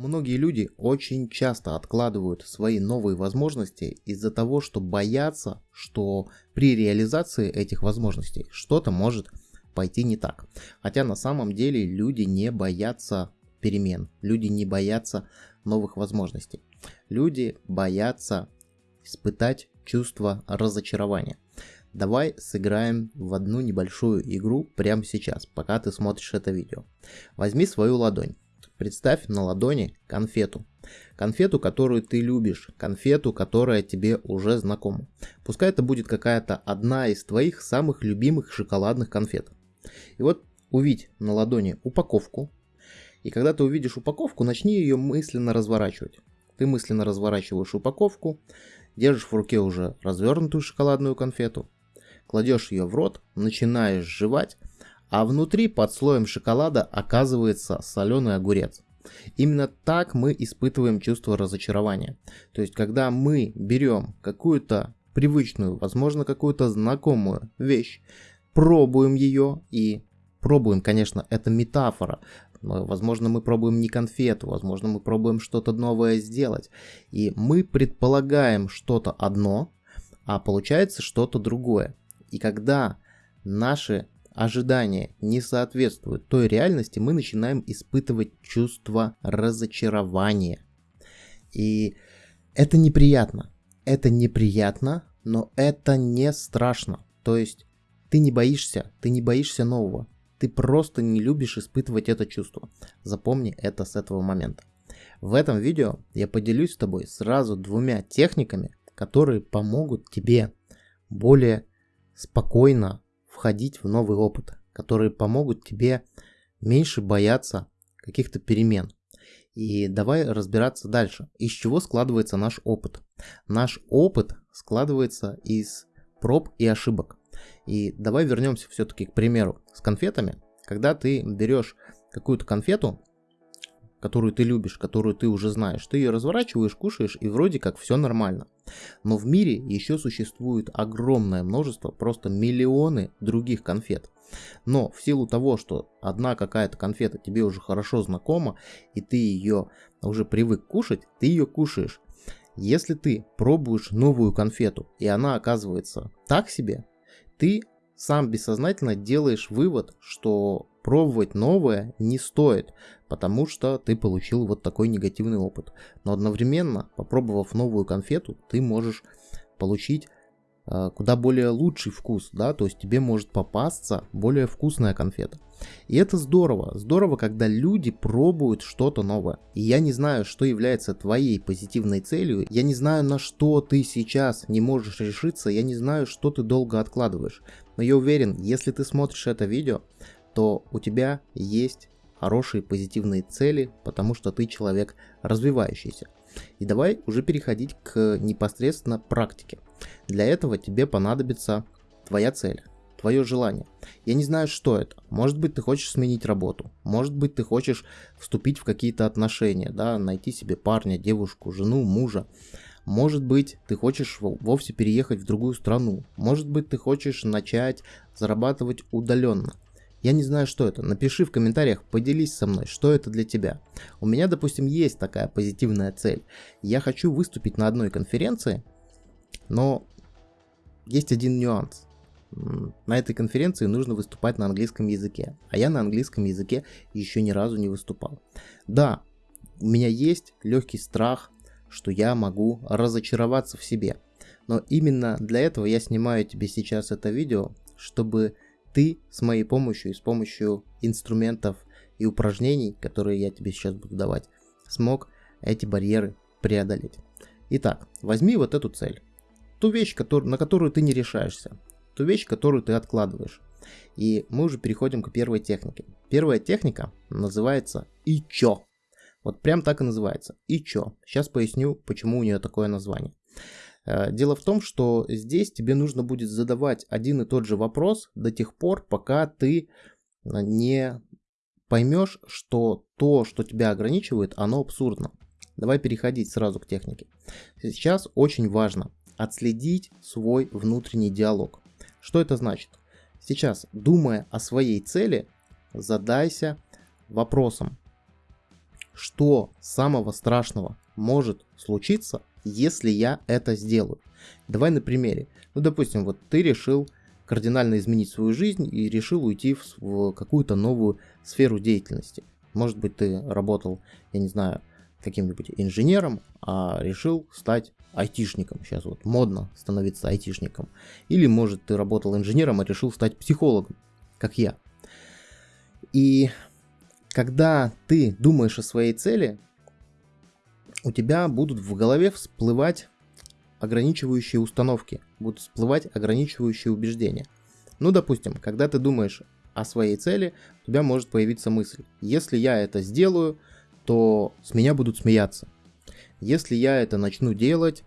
Многие люди очень часто откладывают свои новые возможности из-за того, что боятся, что при реализации этих возможностей что-то может пойти не так. Хотя на самом деле люди не боятся перемен, люди не боятся новых возможностей. Люди боятся испытать чувство разочарования. Давай сыграем в одну небольшую игру прямо сейчас, пока ты смотришь это видео. Возьми свою ладонь Представь на ладони конфету. Конфету, которую ты любишь, конфету, которая тебе уже знакома. Пускай это будет какая-то одна из твоих самых любимых шоколадных конфет. И вот увидь на ладони упаковку. И когда ты увидишь упаковку, начни ее мысленно разворачивать. Ты мысленно разворачиваешь упаковку, держишь в руке уже развернутую шоколадную конфету, кладешь ее в рот, начинаешь жевать, а внутри под слоем шоколада оказывается соленый огурец. Именно так мы испытываем чувство разочарования. То есть, когда мы берем какую-то привычную, возможно, какую-то знакомую вещь, пробуем ее и пробуем, конечно, это метафора. Возможно, мы пробуем не конфету, возможно, мы пробуем что-то новое сделать. И мы предполагаем что-то одно, а получается что-то другое. И когда наши ожидания не соответствуют той реальности, мы начинаем испытывать чувство разочарования. И это неприятно. Это неприятно, но это не страшно. То есть ты не боишься, ты не боишься нового. Ты просто не любишь испытывать это чувство. Запомни это с этого момента. В этом видео я поделюсь с тобой сразу двумя техниками, которые помогут тебе более спокойно входить в новый опыт, которые помогут тебе меньше бояться каких-то перемен. И давай разбираться дальше. Из чего складывается наш опыт? Наш опыт складывается из проб и ошибок. И давай вернемся все-таки к примеру с конфетами. Когда ты берешь какую-то конфету, которую ты любишь, которую ты уже знаешь, ты ее разворачиваешь, кушаешь и вроде как все нормально. Но в мире еще существует огромное множество, просто миллионы других конфет. Но в силу того, что одна какая-то конфета тебе уже хорошо знакома, и ты ее уже привык кушать, ты ее кушаешь. Если ты пробуешь новую конфету, и она оказывается так себе, ты сам бессознательно делаешь вывод, что пробовать новое не стоит, потому что ты получил вот такой негативный опыт. Но одновременно, попробовав новую конфету, ты можешь получить э, куда более лучший вкус, да, то есть тебе может попасться более вкусная конфета. И это здорово, здорово, когда люди пробуют что-то новое. И я не знаю, что является твоей позитивной целью, я не знаю, на что ты сейчас не можешь решиться, я не знаю, что ты долго откладываешь. Но я уверен, если ты смотришь это видео, то у тебя есть хорошие позитивные цели, потому что ты человек развивающийся. И давай уже переходить к непосредственно практике. Для этого тебе понадобится твоя цель, твое желание. Я не знаю, что это. Может быть, ты хочешь сменить работу. Может быть, ты хочешь вступить в какие-то отношения, да, найти себе парня, девушку, жену, мужа. Может быть, ты хочешь вовсе переехать в другую страну. Может быть, ты хочешь начать зарабатывать удаленно. Я не знаю, что это. Напиши в комментариях, поделись со мной, что это для тебя. У меня, допустим, есть такая позитивная цель. Я хочу выступить на одной конференции, но есть один нюанс. На этой конференции нужно выступать на английском языке, а я на английском языке еще ни разу не выступал. Да, у меня есть легкий страх, что я могу разочароваться в себе. Но именно для этого я снимаю тебе сейчас это видео, чтобы ты с моей помощью и с помощью инструментов и упражнений, которые я тебе сейчас буду давать, смог эти барьеры преодолеть. Итак, возьми вот эту цель. Ту вещь, на которую ты не решаешься. Ту вещь, которую ты откладываешь. И мы уже переходим к первой технике. Первая техника называется ИЧО. Вот прям так и называется. ИЧО. Сейчас поясню, почему у нее такое название. Э, дело в том, что здесь тебе нужно будет задавать один и тот же вопрос до тех пор, пока ты э, не поймешь, что то, что тебя ограничивает, оно абсурдно. Давай переходить сразу к технике. Сейчас очень важно отследить свой внутренний диалог. Что это значит? Сейчас, думая о своей цели, задайся вопросом, что самого страшного может случиться, если я это сделаю. Давай на примере. Ну, допустим, вот ты решил кардинально изменить свою жизнь и решил уйти в, какую-то новую сферу деятельности. Может быть, ты работал, я не знаю, каким-нибудь инженером, а решил стать айтишником. Сейчас вот модно становиться айтишником. Или, может, ты работал инженером, а решил стать психологом, как я. И когда ты думаешь о своей цели, у тебя будут в голове всплывать ограничивающие установки, будут всплывать ограничивающие убеждения. Ну, допустим, когда ты думаешь о своей цели, у тебя может появиться мысль, если я это сделаю, то с меня будут смеяться. Если я это начну делать,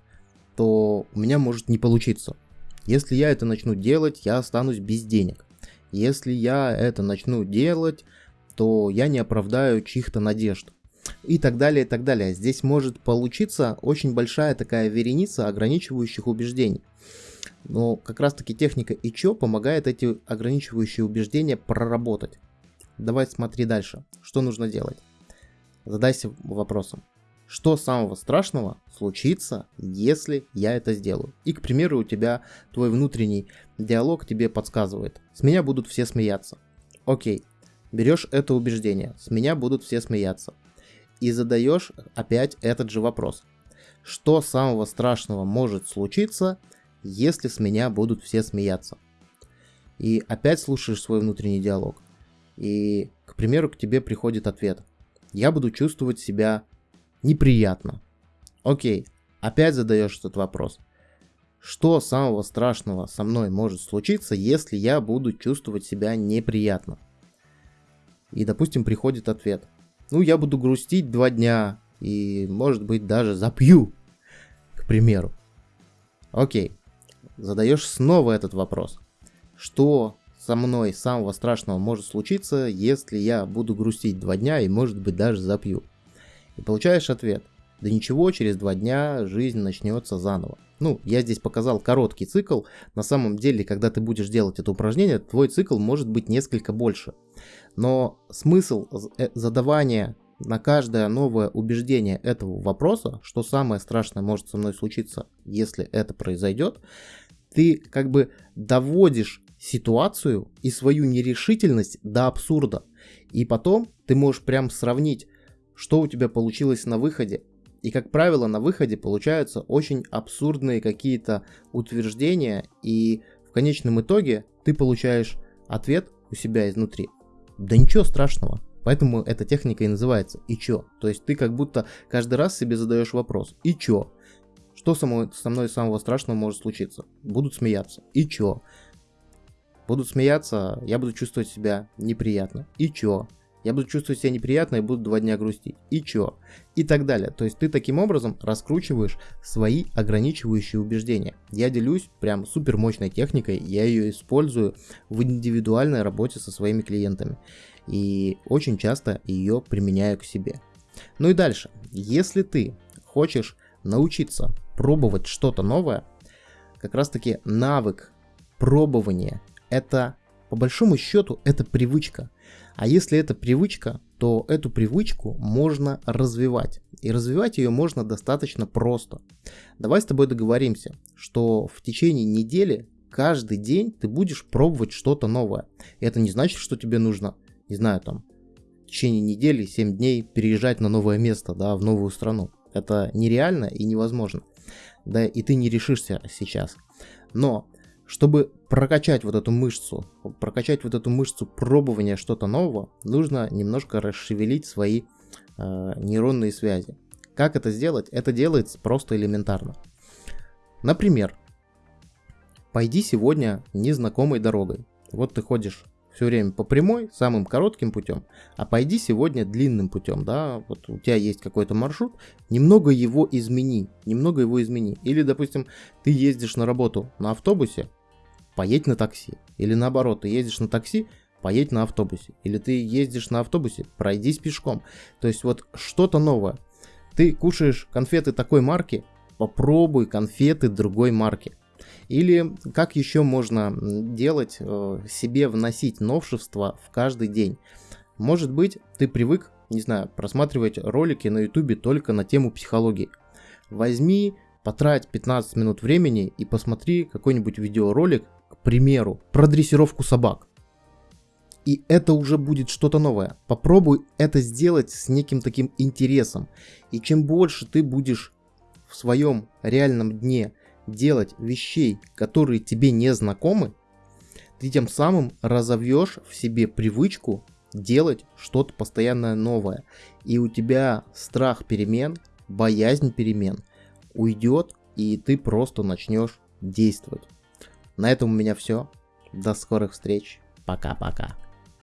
то у меня может не получиться. Если я это начну делать, я останусь без денег. Если я это начну делать, то я не оправдаю чьих-то надежд. И так далее, и так далее. Здесь может получиться очень большая такая вереница ограничивающих убеждений. Но как раз таки техника ИЧО помогает эти ограничивающие убеждения проработать. Давай смотри дальше. Что нужно делать? Задайся вопросом. Что самого страшного случится, если я это сделаю? И, к примеру, у тебя твой внутренний диалог тебе подсказывает. С меня будут все смеяться. Окей, берешь это убеждение. С меня будут все смеяться. И задаешь опять этот же вопрос. Что самого страшного может случиться, если с меня будут все смеяться? И опять слушаешь свой внутренний диалог. И, к примеру, к тебе приходит ответ – я буду чувствовать себя неприятно. Окей, опять задаешь этот вопрос. Что самого страшного со мной может случиться, если я буду чувствовать себя неприятно? И, допустим, приходит ответ. Ну, я буду грустить два дня и, может быть, даже запью, к примеру. Окей, задаешь снова этот вопрос. Что со мной самого страшного может случиться, если я буду грустить два дня и может быть даже запью. И получаешь ответ. Да ничего, через два дня жизнь начнется заново. Ну, я здесь показал короткий цикл. На самом деле, когда ты будешь делать это упражнение, твой цикл может быть несколько больше. Но смысл э, задавания на каждое новое убеждение этого вопроса, что самое страшное может со мной случиться, если это произойдет, ты как бы доводишь ситуацию и свою нерешительность до абсурда. И потом ты можешь прям сравнить, что у тебя получилось на выходе. И, как правило, на выходе получаются очень абсурдные какие-то утверждения, и в конечном итоге ты получаешь ответ у себя изнутри. Да ничего страшного. Поэтому эта техника и называется «и чё?». То есть ты как будто каждый раз себе задаешь вопрос «и чё?». Что со мной, со мной самого страшного может случиться? Будут смеяться. И чё? Будут смеяться, я буду чувствовать себя неприятно. И чё? Я буду чувствовать себя неприятно и буду два дня грустить. И чё? И так далее. То есть ты таким образом раскручиваешь свои ограничивающие убеждения. Я делюсь прям супер мощной техникой, я ее использую в индивидуальной работе со своими клиентами. И очень часто ее применяю к себе. Ну и дальше. Если ты хочешь научиться пробовать что-то новое, как раз таки навык пробования это, по большому счету, это привычка. А если это привычка, то эту привычку можно развивать. И развивать ее можно достаточно просто. Давай с тобой договоримся, что в течение недели каждый день ты будешь пробовать что-то новое. И это не значит, что тебе нужно, не знаю, там, в течение недели, 7 дней переезжать на новое место, да, в новую страну. Это нереально и невозможно. Да, и ты не решишься сейчас. Но чтобы прокачать вот эту мышцу, прокачать вот эту мышцу пробования что-то нового, нужно немножко расшевелить свои э, нейронные связи. Как это сделать? Это делается просто элементарно. Например, пойди сегодня незнакомой дорогой. Вот ты ходишь все время по прямой, самым коротким путем, а пойди сегодня длинным путем, да, вот у тебя есть какой-то маршрут, немного его измени, немного его измени. Или, допустим, ты ездишь на работу на автобусе, поедь на такси. Или наоборот, ты ездишь на такси, поедь на автобусе. Или ты ездишь на автобусе, пройдись пешком. То есть вот что-то новое. Ты кушаешь конфеты такой марки, попробуй конфеты другой марки. Или как еще можно делать, э, себе вносить новшества в каждый день. Может быть, ты привык не знаю, просматривать ролики на ютубе только на тему психологии. Возьми, потрать 15 минут времени и посмотри какой-нибудь видеоролик, к примеру, про дрессировку собак. И это уже будет что-то новое. Попробуй это сделать с неким таким интересом. И чем больше ты будешь в своем реальном дне делать вещей, которые тебе не знакомы, ты тем самым разовьешь в себе привычку делать что-то постоянно новое. И у тебя страх перемен, боязнь перемен уйдет, и ты просто начнешь действовать. На этом у меня все. До скорых встреч. Пока-пока.